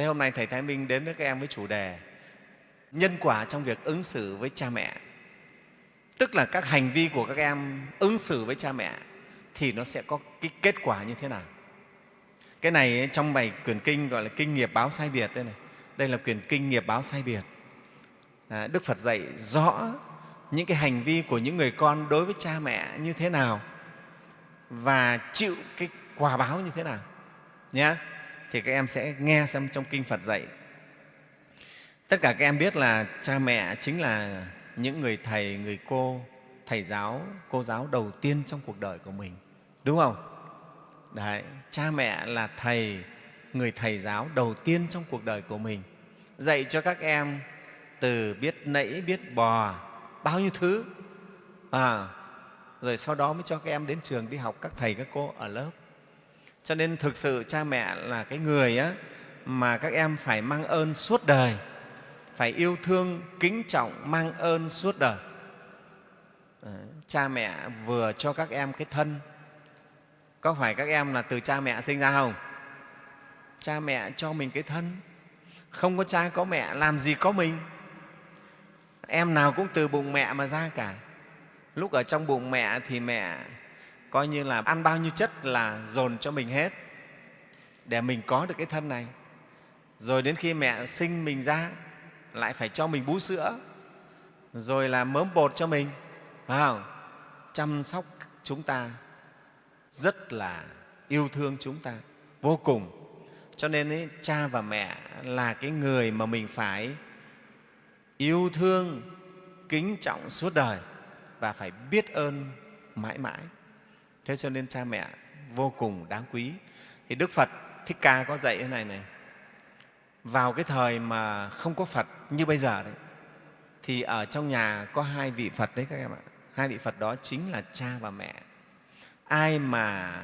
thế hôm nay thầy thái minh đến với các em với chủ đề nhân quả trong việc ứng xử với cha mẹ. Tức là các hành vi của các em ứng xử với cha mẹ thì nó sẽ có cái kết quả như thế nào. Cái này trong bài quyển kinh gọi là kinh nghiệp báo sai biệt đây này. Đây là quyển kinh nghiệp báo sai biệt. À, đức phật dạy rõ những cái hành vi của những người con đối với cha mẹ như thế nào và chịu cái quả báo như thế nào. Nhé thì các em sẽ nghe xem trong kinh phật dạy. Tất cả các em biết là cha mẹ chính là những người thầy người cô thầy giáo cô giáo đầu tiên trong cuộc đời của mình. Đúng không? Đấy, cha mẹ là thầy người thầy giáo đầu tiên trong cuộc đời của mình. Dạy cho các em từ biết nẫy biết bò bao nhiêu thứ. À, rồi sau đó mới cho các em đến trường đi học các thầy các cô ở lớp cho nên thực sự cha mẹ là cái người á, mà các em phải mang ơn suốt đời phải yêu thương kính trọng mang ơn suốt đời. À, cha mẹ vừa cho các em cái thân. Có phải các em là từ cha mẹ sinh ra không? Cha mẹ cho mình cái thân. Không có cha có mẹ làm gì có mình. Em nào cũng từ bụng mẹ mà ra cả. Lúc ở trong bụng mẹ thì mẹ coi như là ăn bao nhiêu chất là dồn cho mình hết. Để mình có được cái thân này. Rồi đến khi mẹ sinh mình ra lại phải cho mình bú sữa. Rồi là mớm bột cho mình. Phải không? chăm sóc chúng ta rất là yêu thương chúng ta. Vô cùng. Cho nên ấy, cha và mẹ là cái người mà mình phải yêu thương kính trọng suốt đời và phải biết ơn mãi mãi thế cho nên cha mẹ vô cùng đáng quý. Thì đức phật thích ca có dạy thế này này. Vào cái thời mà không có phật như bây giờ đấy, thì ở trong nhà có hai vị phật đấy các em ạ. Hai vị phật đó chính là cha và mẹ. Ai mà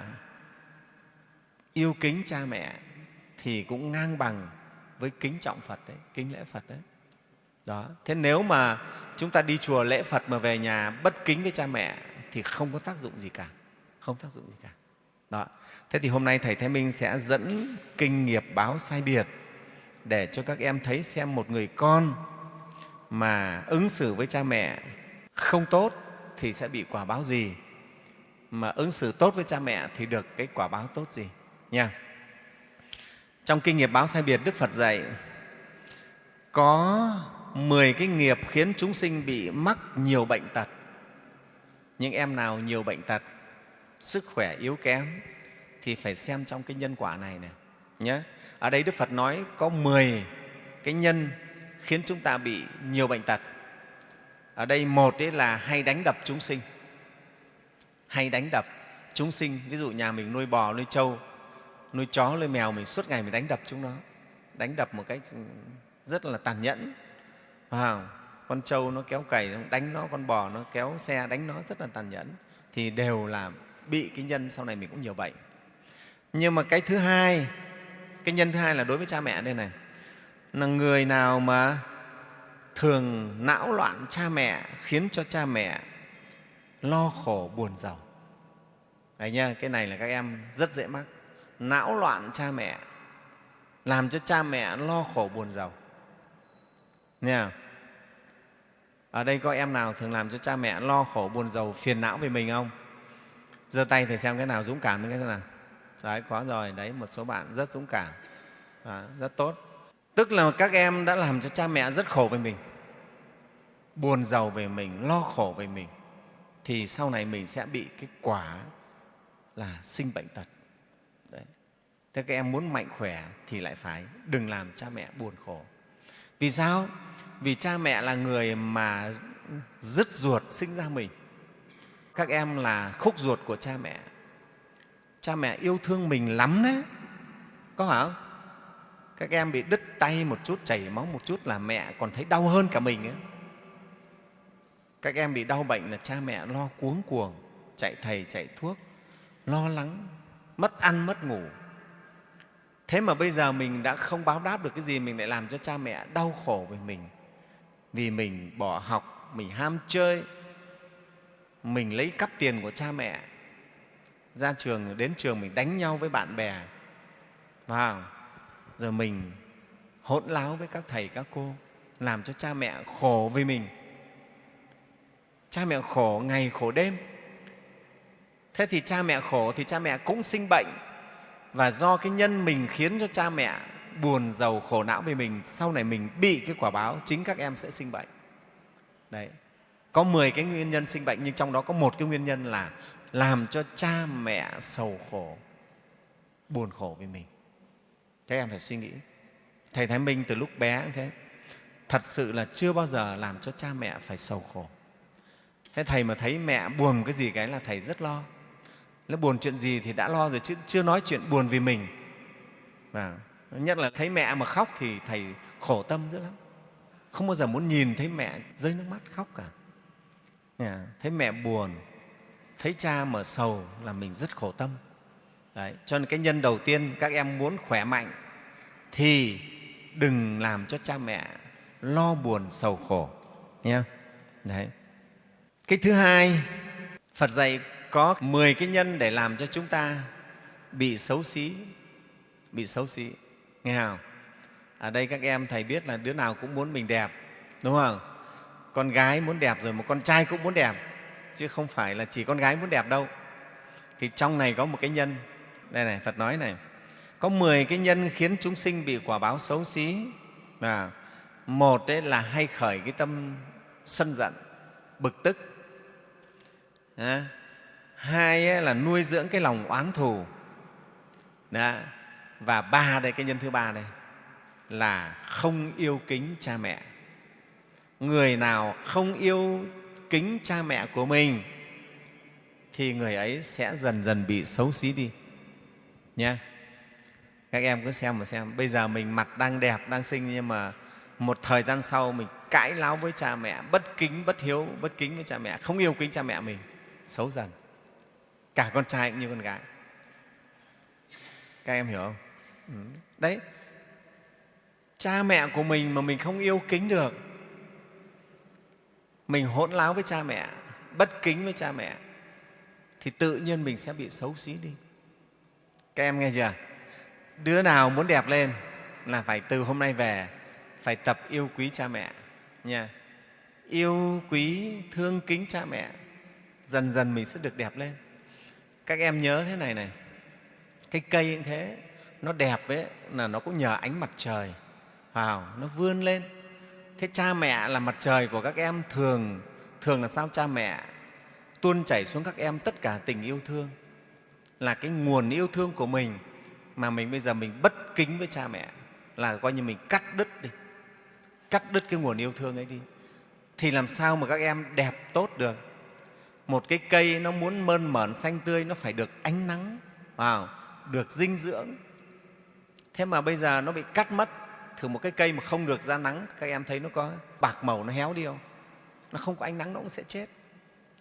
yêu kính cha mẹ thì cũng ngang bằng với kính trọng phật đấy, kính lễ phật đấy. Đó. Thế nếu mà chúng ta đi chùa lễ phật mà về nhà bất kính với cha mẹ thì không có tác dụng gì cả không tác dụng gì cả. Đó. Thế thì hôm nay thầy thái minh sẽ dẫn kinh nghiệp báo sai biệt để cho các em thấy xem một người con mà ứng xử với cha mẹ không tốt thì sẽ bị quả báo gì, mà ứng xử tốt với cha mẹ thì được cái quả báo tốt gì nha. Trong kinh nghiệp báo sai biệt, đức phật dạy, có 10 cái nghiệp khiến chúng sinh bị mắc nhiều bệnh tật. Những em nào nhiều bệnh tật sức khỏe yếu kém thì phải xem trong cái nhân quả này này nhé ở đây đức phật nói có 10 cái nhân khiến chúng ta bị nhiều bệnh tật. Ở đây một ấy là hay đánh đập chúng sinh. Hay đánh đập chúng sinh, ví dụ nhà mình nuôi bò, nuôi trâu, nuôi chó, nuôi mèo, mình suốt ngày mình đánh đập chúng nó. Đánh đập một cách ừ, rất là tàn nhẫn. Wow. con trâu nó kéo cày, đánh nó, con bò nó kéo xe, đánh nó, rất là tàn nhẫn. Thì đều là bị cái nhân sau này mình cũng nhiều bệnh nhưng mà cái thứ hai cái nhân thứ hai là đối với cha mẹ đây này là người nào mà thường não loạn cha mẹ khiến cho cha mẹ lo khổ buồn giàu. Đấy nha, cái này là các em rất dễ mắc. Não loạn cha mẹ làm cho cha mẹ lo khổ buồn giàu. Nha. Ở đây có em nào thường làm cho cha mẹ lo khổ buồn giàu phiền não về mình không? Giơ tay thì xem cái nào dũng cảm cái nào. Đấy có rồi đấy một số bạn rất dũng cảm. Đó, rất tốt. Tức là các em đã làm cho cha mẹ rất khổ về mình buồn giàu về mình lo khổ về mình thì sau này mình sẽ bị cái quả là sinh bệnh tật. Đấy. thế các em muốn mạnh khỏe thì lại phải đừng làm cha mẹ buồn khổ. Vì sao? Vì cha mẹ là người mà dứt ruột sinh ra mình các em là khúc ruột của cha mẹ. Cha mẹ yêu thương mình lắm đấy. Có phải không? Các em bị đứt tay một chút, chảy máu một chút là mẹ còn thấy đau hơn cả mình ấy. các em bị đau bệnh là cha mẹ lo cuống cuồng, chạy thầy chạy thuốc, lo lắng, mất ăn, mất ngủ. Thế mà bây giờ mình đã không báo đáp được cái gì mình lại làm cho cha mẹ đau khổ về mình. Vì mình bỏ học, mình ham chơi mình lấy cắp tiền của cha mẹ. Ra trường, đến trường mình đánh nhau với bạn bè. Vào, rồi mình hỗn láo với các thầy, các cô, làm cho cha mẹ khổ vì mình. Cha mẹ khổ ngày, khổ đêm. Thế thì cha mẹ khổ thì cha mẹ cũng sinh bệnh. Và do cái nhân mình khiến cho cha mẹ buồn, giàu, khổ não vì mình, sau này mình bị cái quả báo, chính các em sẽ sinh bệnh. Đấy có 10 cái nguyên nhân sinh bệnh, nhưng trong đó có một cái nguyên nhân là làm cho cha mẹ sầu khổ, buồn khổ với mình. Các em phải suy nghĩ. Thầy thái minh từ lúc bé cũng thế. Thật sự là chưa bao giờ làm cho cha mẹ phải sầu khổ. Thế thầy mà thấy mẹ buồn cái gì cái là thầy rất lo. Nó buồn chuyện gì thì đã lo rồi, chứ chưa nói chuyện buồn vì mình. Và nhất là thấy mẹ mà khóc thì thầy khổ tâm dữ lắm. Không bao giờ muốn nhìn thấy mẹ rơi nước mắt khóc cả thấy mẹ buồn, thấy cha mà sầu là mình rất khổ tâm Đấy. cho nên cái nhân đầu tiên các em muốn khỏe mạnh thì đừng làm cho cha mẹ lo buồn sầu khổ, nhé Đấy. cái thứ hai, phật dạy có 10 cái nhân để làm cho chúng ta bị xấu xí, bị xấu xí nghe không ở đây các em, thầy biết là đứa nào cũng muốn mình đẹp, đúng không con gái muốn đẹp rồi một con trai cũng muốn đẹp chứ không phải là chỉ con gái muốn đẹp đâu. Thì trong này có một cái nhân đây này phật nói này có 10 cái nhân khiến chúng sinh bị quả báo xấu xí. À, một đấy là hay khởi cái tâm sân giận bực tức. À, hai là nuôi dưỡng cái lòng oán thù. Đó. và ba đây cái nhân thứ ba đây là không yêu kính cha mẹ người nào không yêu kính cha mẹ của mình, thì người ấy sẽ dần dần bị xấu xí đi. Nhé các em cứ xem mà xem. Bây giờ mình mặt đang đẹp, đang xinh, nhưng mà một thời gian sau mình cãi láo với cha mẹ, bất kính, bất hiếu, bất kính với cha mẹ, không yêu kính cha mẹ mình, xấu dần. Cả con trai cũng như con gái. Các em hiểu không? Ừ. Đấy. Cha mẹ của mình mà mình không yêu kính được mình hỗn láo với cha mẹ, bất kính với cha mẹ, thì tự nhiên mình sẽ bị xấu xí đi. Các em nghe chưa? Đứa nào muốn đẹp lên là phải từ hôm nay về phải tập yêu quý cha mẹ nha. Yêu quý, thương kính cha mẹ, dần dần mình sẽ được đẹp lên. Các em nhớ thế này này, cái cây cũng thế, nó đẹp ấy là nó cũng nhờ ánh mặt trời vào nó vươn lên thế cha mẹ là mặt trời của các em thường thường làm sao cha mẹ tuôn chảy xuống các em tất cả tình yêu thương, là cái nguồn yêu thương của mình mà mình bây giờ mình bất kính với cha mẹ, là coi như mình cắt đứt đi, cắt đứt cái nguồn yêu thương ấy đi. Thì làm sao mà các em đẹp tốt được? Một cái cây nó muốn mơn mởn xanh tươi nó phải được ánh nắng vào được dinh dưỡng. Thế mà bây giờ nó bị cắt mất thử một cái cây mà không được ra nắng, các em thấy nó có bạc màu, nó héo đi không? Nó không có ánh nắng nó cũng sẽ chết.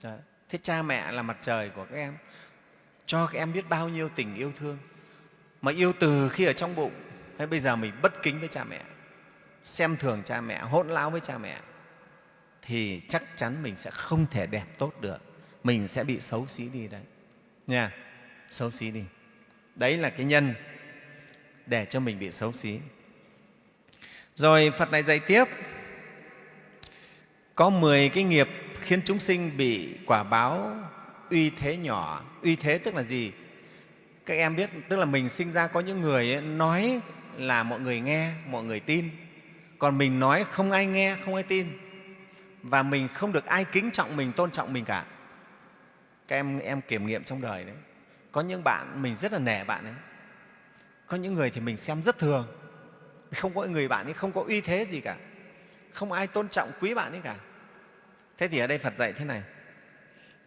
Đấy. thế cha mẹ là mặt trời của các em. Cho các em biết bao nhiêu tình yêu thương. Mà yêu từ khi ở trong bụng, hay bây giờ mình bất kính với cha mẹ, xem thường cha mẹ, hỗn láo với cha mẹ, thì chắc chắn mình sẽ không thể đẹp tốt được. Mình sẽ bị xấu xí đi đấy. Nha, xấu xí đi. Đấy là cái nhân để cho mình bị xấu xí rồi phật này dạy tiếp. Có 10 cái nghiệp khiến chúng sinh bị quả báo uy thế nhỏ. Uy thế tức là gì? Các em biết tức là mình sinh ra có những người ấy, nói là mọi người nghe mọi người tin. Còn mình nói không ai nghe không ai tin. Và mình không được ai kính trọng mình tôn trọng mình cả. Các em em kiểm nghiệm trong đời đấy. Có những bạn mình rất là nể bạn ấy. Có những người thì mình xem rất thường không có người bạn ấy không có uy thế gì cả không ai tôn trọng quý bạn ấy cả thế thì ở đây phật dạy thế này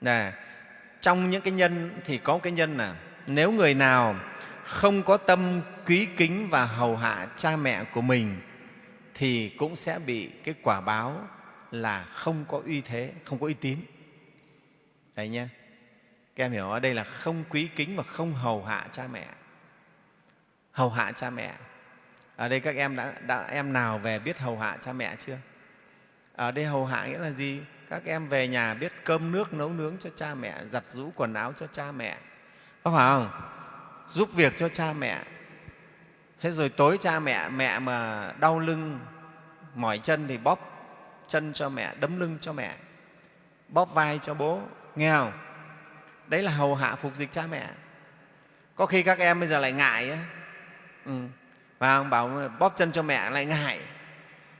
là trong những cái nhân thì có cái nhân là nếu người nào không có tâm quý kính và hầu hạ cha mẹ của mình thì cũng sẽ bị cái quả báo là không có uy thế, không có uy tín. Đấy nhé. Các em hiểu ở đây là không quý kính và không hầu hạ cha mẹ. Hầu hạ cha mẹ. Ở đây các em đã, đã em nào về biết hầu hạ cha mẹ chưa? Ở đây hầu hạ nghĩa là gì? Các em về nhà biết cơm nước nấu nướng cho cha mẹ, giặt rũ quần áo cho cha mẹ. Có phải không? Giúp việc cho cha mẹ. thế rồi tối cha mẹ mẹ mà đau lưng mỏi chân thì bóp chân cho mẹ đấm lưng cho mẹ bóp vai cho bố nghe không đấy là hầu hạ phục dịch cha mẹ có khi các em bây giờ lại ngại ấy. Ừ và ông bảo bóp chân cho mẹ lại ngại.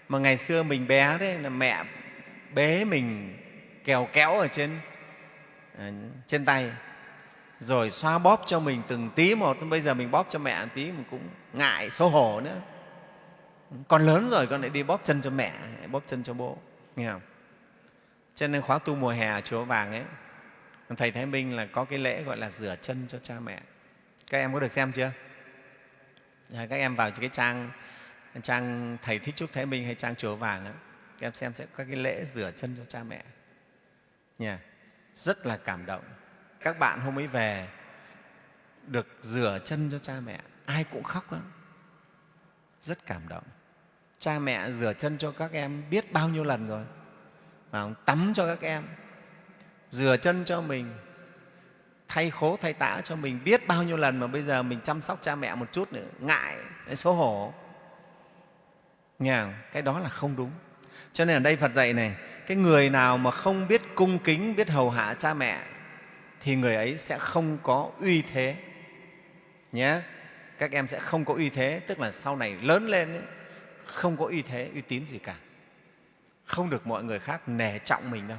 Mà ngày xưa mình bé đấy là mẹ bế mình kèo kéo ở trên à, trên tay rồi xoa bóp cho mình từng tí một. Bây giờ mình bóp cho mẹ một tí mình cũng ngại xấu hổ nữa. Con lớn rồi con lại đi bóp chân cho mẹ bóp chân cho bố. Nghe không? Cho nên khóa tu mùa hè ở chùa vàng ấy thầy thái minh là có cái lễ gọi là rửa chân cho cha mẹ. Các em có được xem chưa? Dạ, các em vào cái trang trang thầy thích trúc thái minh hay trang chùa vàng đó, các em xem sẽ có cái lễ rửa chân cho cha mẹ. Nha rất là cảm động. Các bạn hôm ấy về được rửa chân cho cha mẹ ai cũng khóc đó. rất cảm động. Cha mẹ rửa chân cho các em biết bao nhiêu lần rồi mà tắm cho các em rửa chân cho mình thay khố thay tã cho mình biết bao nhiêu lần mà bây giờ mình chăm sóc cha mẹ một chút nữa. Ngại xấu hổ. Nghe không? cái đó là không đúng. Cho nên ở đây phật dạy này cái người nào mà không biết cung kính biết hầu hạ cha mẹ thì người ấy sẽ không có uy thế. Nhé. Các em sẽ không có uy thế tức là sau này lớn lên ấy, không có uy thế uy tín gì cả. Không được mọi người khác nể trọng mình đâu.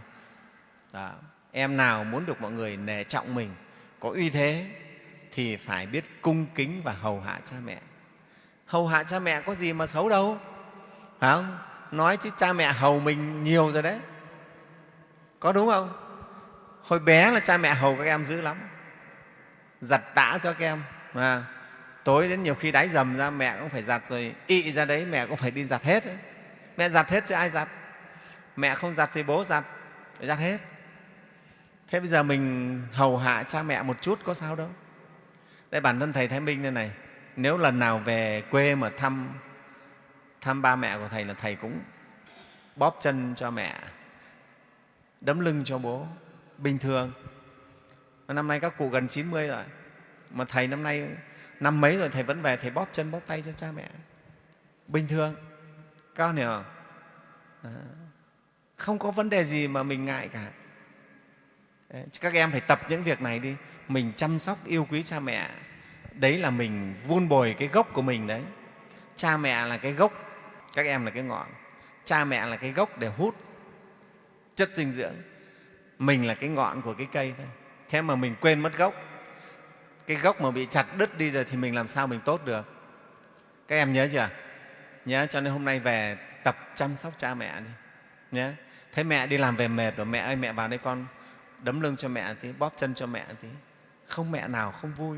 Đó em nào muốn được mọi người nể trọng mình có uy thế thì phải biết cung kính và hầu hạ cha mẹ. Hầu hạ cha mẹ có gì mà xấu đâu phải không? Nói chứ cha mẹ hầu mình nhiều rồi đấy. Có đúng không? Hồi bé là cha mẹ hầu các em dữ lắm giặt tã cho các em à, tối đến nhiều khi đáy dầm ra mẹ cũng phải giặt rồi ị ra đấy mẹ cũng phải đi giặt hết mẹ giặt hết chứ ai giặt? Mẹ không giặt thì bố giặt phải giặt hết thế bây giờ mình hầu hạ cha mẹ một chút có sao đâu. Đây bản thân thầy thái minh đây này nếu lần nào về quê mà thăm thăm ba mẹ của thầy là thầy cũng bóp chân cho mẹ đấm lưng cho bố bình thường. Năm nay các cụ gần 90 rồi mà thầy năm nay năm mấy rồi thầy vẫn về thầy bóp chân bóp tay cho cha mẹ. Bình thường. Các hiểu không? À, không có vấn đề gì mà mình ngại cả các em phải tập những việc này đi. Mình chăm sóc, yêu quý cha mẹ. Đấy là mình vun bồi cái gốc của mình đấy. Cha mẹ là cái gốc, các em là cái ngọn. Cha mẹ là cái gốc để hút chất dinh dưỡng. Mình là cái ngọn của cái cây thôi. Thế mà mình quên mất gốc. Cái gốc mà bị chặt đứt đi rồi thì mình làm sao mình tốt được? Các em nhớ chưa? Nhớ, cho nên hôm nay về tập chăm sóc cha mẹ đi. Nhé thấy mẹ đi làm về mệt rồi. Mẹ ơi, mẹ vào đây con đấm lưng cho mẹ tí bóp chân cho mẹ tí. Không mẹ nào không vui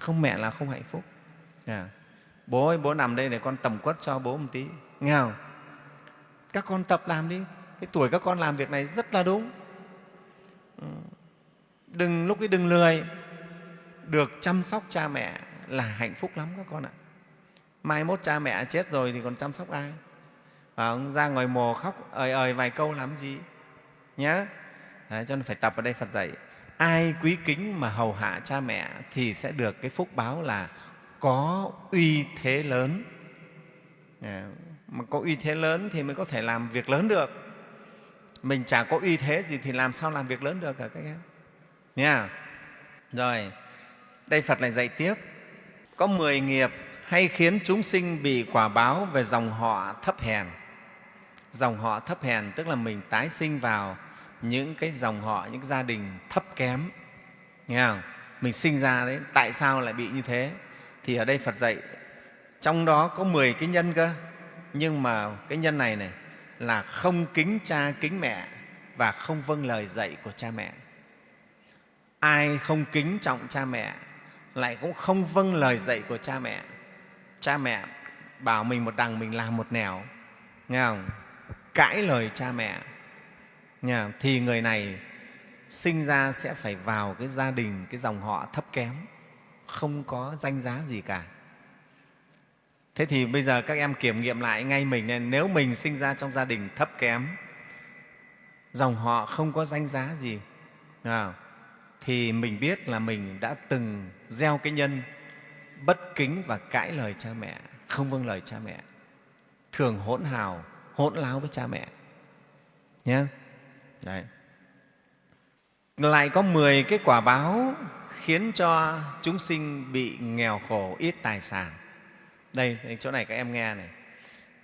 không mẹ là không hạnh phúc. À. bố ơi bố nằm đây để con tầm quất cho bố một tí. Nghe không? Các con tập làm đi. Cái tuổi các con làm việc này rất là đúng. Ừ. Đừng lúc ấy đừng lười. Được chăm sóc cha mẹ là hạnh phúc lắm các con ạ. Mai mốt cha mẹ chết rồi thì còn chăm sóc ai? À, ra ngoài mồ khóc ời ời vài câu làm gì? Nhé Đấy, cho nên phải tập ở đây phật dạy ai quý kính mà hầu hạ cha mẹ thì sẽ được cái phúc báo là có uy thế lớn. À, mà có uy thế lớn thì mới có thể làm việc lớn được. Mình chả có uy thế gì thì làm sao làm việc lớn được cả các em. Nha rồi đây phật lại dạy tiếp. Có mười nghiệp hay khiến chúng sinh bị quả báo về dòng họ thấp hèn. Dòng họ thấp hèn tức là mình tái sinh vào những cái dòng họ, những gia đình thấp kém. Nghe không? Mình sinh ra đấy, tại sao lại bị như thế? Thì ở đây phật dạy, trong đó có 10 cái nhân cơ. Nhưng mà cái nhân này này là không kính cha kính mẹ và không vâng lời dạy của cha mẹ. Ai không kính trọng cha mẹ lại cũng không vâng lời dạy của cha mẹ. Cha mẹ bảo mình một đằng mình làm một nẻo. Nghe không? Cãi lời cha mẹ nha, thì người này sinh ra sẽ phải vào cái gia đình cái dòng họ thấp kém không có danh giá gì cả. Thế thì bây giờ các em kiểm nghiệm lại ngay mình nên nếu mình sinh ra trong gia đình thấp kém dòng họ không có danh giá gì à, thì mình biết là mình đã từng gieo cái nhân bất kính và cãi lời cha mẹ không vâng lời cha mẹ thường hỗn hào hỗn láo với cha mẹ nhé đấy. Lại có 10 cái quả báo khiến cho chúng sinh bị nghèo khổ, ít tài sản. Đây, chỗ này các em nghe này.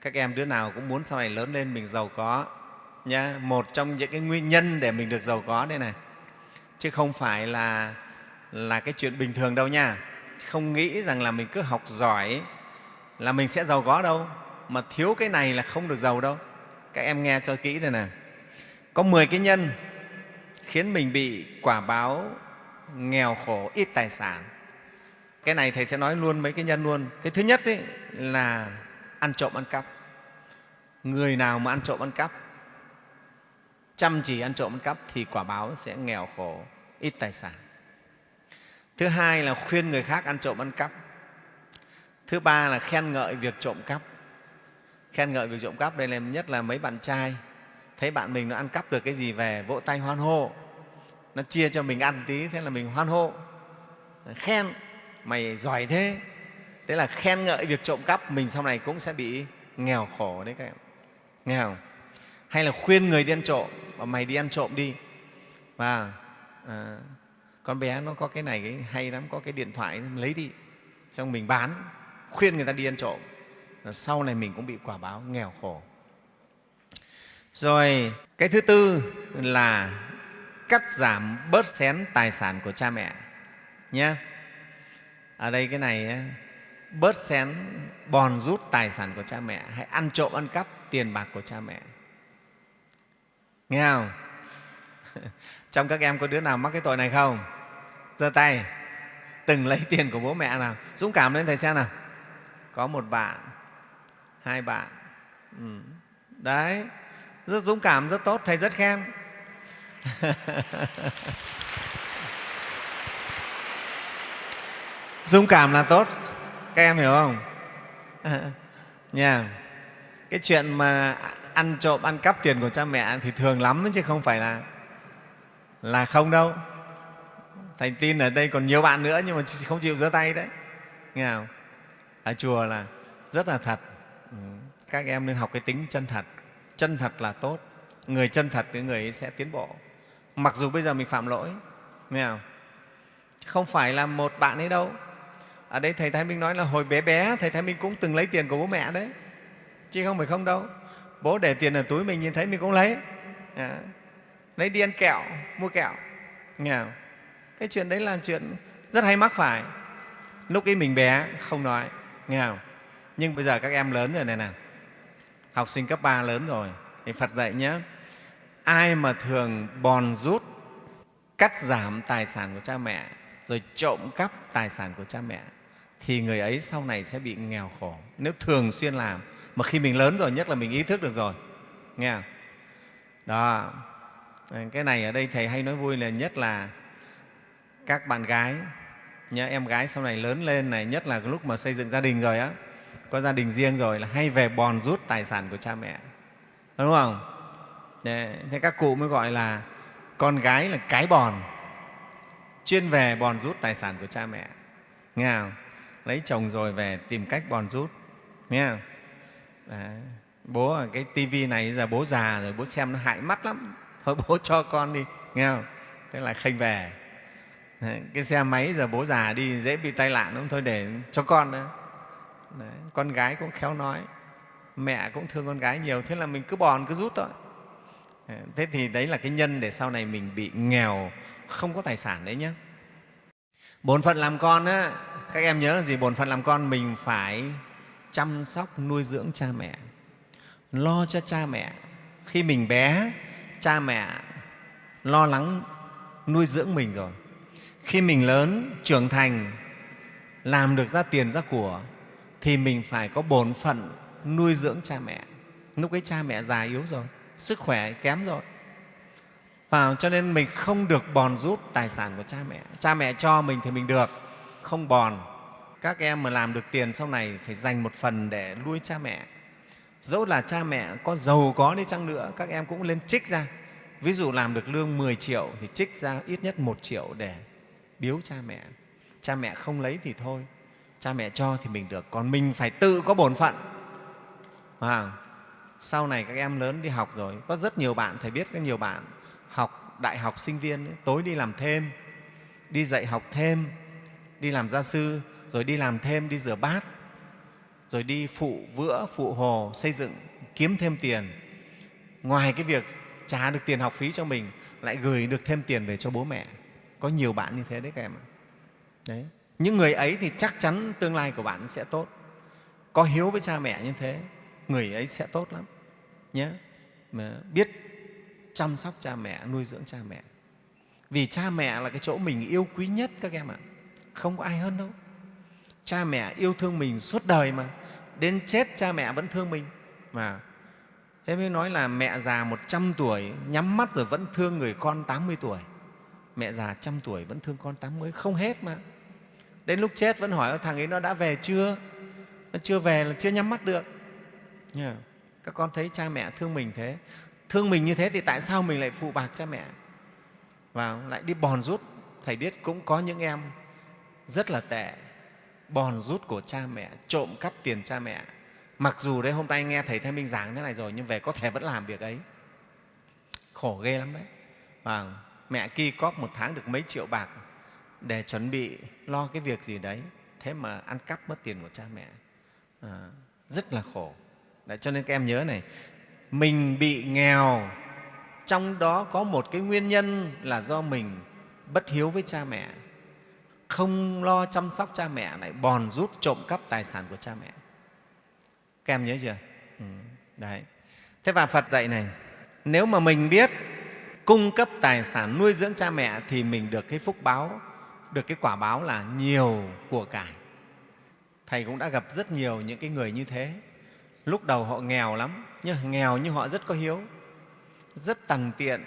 Các em đứa nào cũng muốn sau này lớn lên mình giàu có, nhá. Một trong những cái nguyên nhân để mình được giàu có đây này. Chứ không phải là là cái chuyện bình thường đâu nha. Không nghĩ rằng là mình cứ học giỏi là mình sẽ giàu có đâu. Mà thiếu cái này là không được giàu đâu. Các em nghe cho kỹ đây này có 10 cái nhân khiến mình bị quả báo nghèo khổ, ít tài sản. Cái này thầy sẽ nói luôn mấy cái nhân luôn. Cái thứ nhất ấy là ăn trộm ăn cắp. Người nào mà ăn trộm ăn cắp, chăm chỉ ăn trộm ăn cắp thì quả báo sẽ nghèo khổ, ít tài sản. Thứ hai là khuyên người khác ăn trộm ăn cắp. Thứ ba là khen ngợi việc trộm cắp. Khen ngợi việc trộm cắp đây là nhất là mấy bạn trai thấy bạn mình nó ăn cắp được cái gì về vỗ tay hoan hô. Nó chia cho mình ăn tí thế là mình hoan hô. Khen mày giỏi thế. Thế là khen ngợi việc trộm cắp mình sau này cũng sẽ bị nghèo khổ đấy các em. Nghe không? Hay là khuyên người đi ăn trộm và mày đi ăn trộm đi. Và à, con bé nó có cái này cái hay lắm có cái điện thoại lấy đi. Xong mình bán khuyên người ta đi ăn trộm. Sau này mình cũng bị quả báo nghèo khổ rồi, cái thứ tư là cắt giảm bớt xén tài sản của cha mẹ, nhé. Ở đây cái này bớt xén, bòn rút tài sản của cha mẹ, hay ăn trộm, ăn cắp tiền bạc của cha mẹ. Nghe không? Trong các em có đứa nào mắc cái tội này không? Giơ tay. Từng lấy tiền của bố mẹ nào. Dũng cảm lên thầy xem nào. Có một bạn, hai bạn. Ừ. đấy rất dũng cảm, rất tốt, thầy rất khen. Dũng cảm là tốt. Các em hiểu không? Nha. Cái chuyện mà ăn trộm, ăn cắp tiền của cha mẹ thì thường lắm chứ không phải là là không đâu. Thầy tin ở đây còn nhiều bạn nữa, nhưng mà không chịu giơ tay đấy. Nghe không? Ở chùa là rất là thật. Ừ. Các em nên học cái tính chân thật chân thật là tốt người chân thật thì người ấy sẽ tiến bộ. Mặc dù bây giờ mình phạm lỗi nghe không? Không phải là một bạn ấy đâu. Ở đây thầy thái minh nói là hồi bé bé thầy thái minh cũng từng lấy tiền của bố mẹ đấy. Chứ không phải không đâu. Bố để tiền ở túi mình nhìn thấy mình cũng lấy. À, lấy đi ăn kẹo mua kẹo. Nghe không? cái chuyện đấy là chuyện rất hay mắc phải. Lúc ấy mình bé không nói. Nghe không? Nhưng bây giờ các em lớn rồi này nè học sinh cấp 3 lớn rồi. Thì phật dạy nhé ai mà thường bòn rút, cắt giảm tài sản của cha mẹ, rồi trộm cắp tài sản của cha mẹ, thì người ấy sau này sẽ bị nghèo khổ. Nếu thường xuyên làm, mà khi mình lớn rồi, nhất là mình ý thức được rồi. Nghe không? đó. Cái này ở đây thầy hay nói vui là nhất là các bạn gái. Nhớ em gái sau này lớn lên này, nhất là lúc mà xây dựng gia đình rồi á có gia đình riêng rồi là hay về bòn rút tài sản của cha mẹ đúng không thế các cụ mới gọi là con gái là cái bòn, chuyên về bòn rút tài sản của cha mẹ nghe không? lấy chồng rồi về tìm cách bòn rút nghe không? Đấy. bố ở cái tivi này giờ bố già rồi, bố xem nó hại mắt lắm thôi bố cho con đi nghe không thế là khênh về Đấy. cái xe máy giờ bố già đi dễ bị tai nạn lắm, thôi để cho con nữa Đấy. con gái cũng khéo nói, mẹ cũng thương con gái nhiều, thế là mình cứ bòn, cứ rút thôi. Thế thì đấy là cái nhân để sau này mình bị nghèo, không có tài sản đấy nhé bổn phận làm con á, các em nhớ là gì? Bổn phận làm con mình phải chăm sóc, nuôi dưỡng cha mẹ, lo cho cha mẹ. Khi mình bé, cha mẹ lo lắng nuôi dưỡng mình rồi. Khi mình lớn, trưởng thành, làm được ra tiền, ra của thì mình phải có bổn phận nuôi dưỡng cha mẹ. Lúc ấy cha mẹ già yếu rồi, sức khỏe kém rồi. Và cho nên mình không được bòn rút tài sản của cha mẹ. Cha mẹ cho mình thì mình được, không bòn. Các em mà làm được tiền sau này phải dành một phần để nuôi cha mẹ. Dẫu là cha mẹ có giàu có đi chăng nữa, các em cũng lên trích ra. Ví dụ làm được lương 10 triệu thì trích ra ít nhất một triệu để biếu cha mẹ. Cha mẹ không lấy thì thôi cha mẹ cho thì mình được. Còn mình phải tự có bổn phận. À, sau này các em lớn đi học rồi có rất nhiều bạn thầy biết có nhiều bạn học đại học sinh viên ấy, tối đi làm thêm đi dạy học thêm đi làm gia sư rồi đi làm thêm đi rửa bát rồi đi phụ vữa phụ hồ xây dựng kiếm thêm tiền. Ngoài cái việc trả được tiền học phí cho mình lại gửi được thêm tiền về cho bố mẹ. Có nhiều bạn như thế đấy các em ạ. Đấy những người ấy thì chắc chắn tương lai của bạn sẽ tốt. Có hiếu với cha mẹ như thế, người ấy sẽ tốt lắm nhé mà biết chăm sóc cha mẹ, nuôi dưỡng cha mẹ. Vì cha mẹ là cái chỗ mình yêu quý nhất các em ạ. Không có ai hơn đâu. Cha mẹ yêu thương mình suốt đời mà. Đến chết cha mẹ vẫn thương mình. Mà thế mới nói là mẹ già 100 tuổi, nhắm mắt rồi vẫn thương người con 80 tuổi. Mẹ già trăm tuổi vẫn thương con 80 không hết mà đến lúc chết vẫn hỏi thằng ấy nó đã về chưa? Nó chưa về là chưa nhắm mắt được. Các con thấy cha mẹ thương mình thế. Thương mình như thế thì tại sao mình lại phụ bạc cha mẹ? Và lại đi bòn rút. Thầy biết cũng có những em rất là tệ. Bòn rút của cha mẹ trộm cắp tiền cha mẹ. Mặc dù đấy hôm nay nghe thầy Thanh Minh giảng thế này rồi nhưng về có thể vẫn làm việc ấy. Khổ ghê lắm đấy. Và mẹ ki cóp một tháng được mấy triệu bạc để chuẩn bị lo cái việc gì đấy thế mà ăn cắp mất tiền của cha mẹ. À, rất là khổ. Đấy, cho nên các em nhớ này mình bị nghèo trong đó có một cái nguyên nhân là do mình bất hiếu với cha mẹ không lo chăm sóc cha mẹ lại bòn rút trộm cắp tài sản của cha mẹ. Các em nhớ chưa? Ừ, đấy. Thế và phật dạy này nếu mà mình biết cung cấp tài sản nuôi dưỡng cha mẹ thì mình được cái phúc báo được cái quả báo là nhiều của cải thầy cũng đã gặp rất nhiều những cái người như thế. Lúc đầu họ nghèo lắm nhưng nghèo nhưng họ rất có hiếu. Rất tằn tiện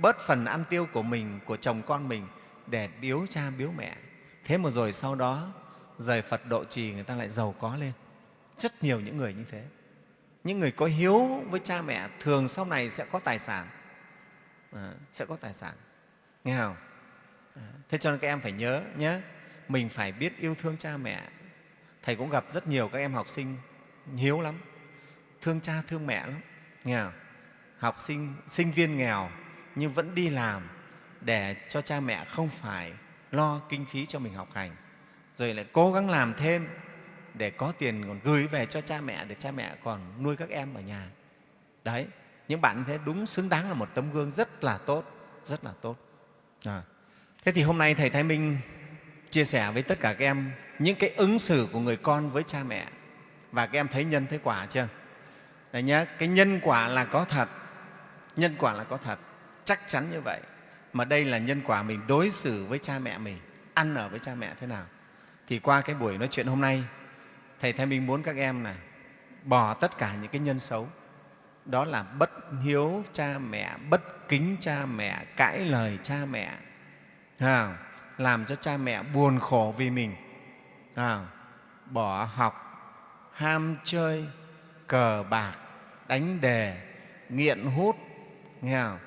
bớt phần ăn tiêu của mình của chồng con mình để biếu cha biếu mẹ. Thế mà rồi sau đó rời phật độ trì người ta lại giàu có lên. Rất nhiều những người như thế. Những người có hiếu với cha mẹ thường sau này sẽ có tài sản. À, sẽ có tài sản. Nghe không? Thế cho nên các em phải nhớ nhé, mình phải biết yêu thương cha mẹ thầy cũng gặp rất nhiều các em học sinh hiếu lắm, thương cha thương mẹ lắm, nghe không? học sinh sinh viên nghèo nhưng vẫn đi làm để cho cha mẹ không phải lo kinh phí cho mình học hành rồi lại cố gắng làm thêm để có tiền còn gửi về cho cha mẹ để cha mẹ còn nuôi các em ở nhà đấy, những bạn như thế đúng xứng đáng là một tấm gương rất là tốt, rất là tốt à thế thì hôm nay thầy thái minh chia sẻ với tất cả các em những cái ứng xử của người con với cha mẹ. Và các em thấy nhân thấy quả chưa? Đấy nhá, cái nhân quả là có thật nhân quả là có thật. Chắc chắn như vậy. Mà đây là nhân quả mình đối xử với cha mẹ mình ăn ở với cha mẹ thế nào? Thì qua cái buổi nói chuyện hôm nay thầy thái minh muốn các em này bỏ tất cả những cái nhân xấu. Đó là bất hiếu cha mẹ bất kính cha mẹ cãi lời cha mẹ à, làm cho cha mẹ buồn khổ vì mình. À, bỏ học ham chơi cờ bạc đánh đề nghiện hút. Nghe không?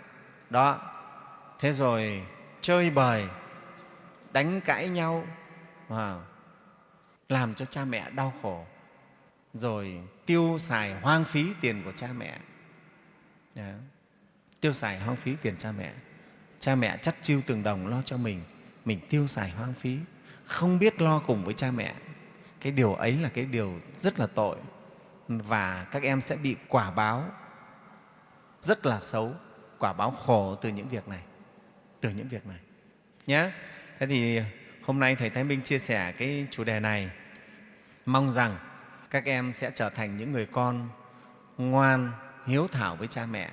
đó. Thế rồi chơi bời đánh cãi nhau. À, làm cho cha mẹ đau khổ. Rồi tiêu xài hoang phí tiền của cha mẹ. Đó. tiêu xài hoang phí tiền cha mẹ cha mẹ chắt chiêu từng đồng lo cho mình mình tiêu xài hoang phí, không biết lo cùng với cha mẹ. Cái điều ấy là cái điều rất là tội và các em sẽ bị quả báo rất là xấu, quả báo khổ từ những việc này, từ những việc này. Nhé thế thì hôm nay thầy thái minh chia sẻ cái chủ đề này. Mong rằng các em sẽ trở thành những người con ngoan, hiếu thảo với cha mẹ.